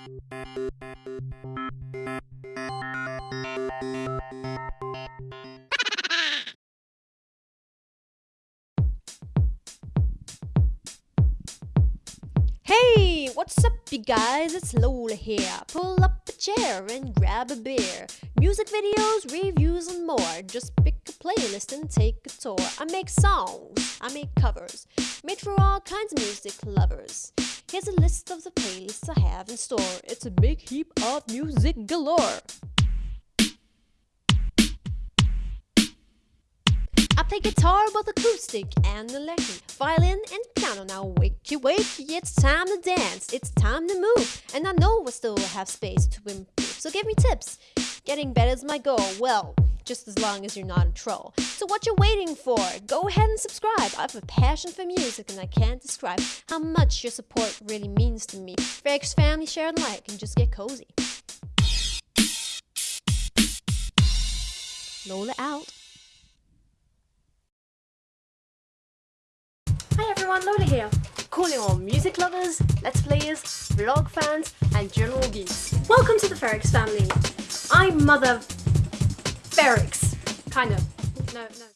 Hey, what's up you guys? It's Lola here. Pull up a chair and grab a beer. Music videos, reviews and more. Just pick a playlist and take a tour. I make songs, I make covers, made for all kinds of music lovers. Here's a list of the playlists I have in store. It's a big heap of music galore. I play guitar, both acoustic and electric, violin and piano. Now wakey wakey, it's time to dance, it's time to move, and I know I still have space to improve. So give me tips. Getting better is my goal. Well, just as long as you're not a troll. So what you waiting for? Go ahead and subscribe. I have a passion for music and I can't describe how much your support really means to me. Frags family, share and like, and just get cozy. Lola out. Hi everyone, Lola here. Calling all music lovers, let's players, vlog fans, and general geeks. Welcome to the Ferrix family. I'm Mother Ferrix. Kind of. No, no.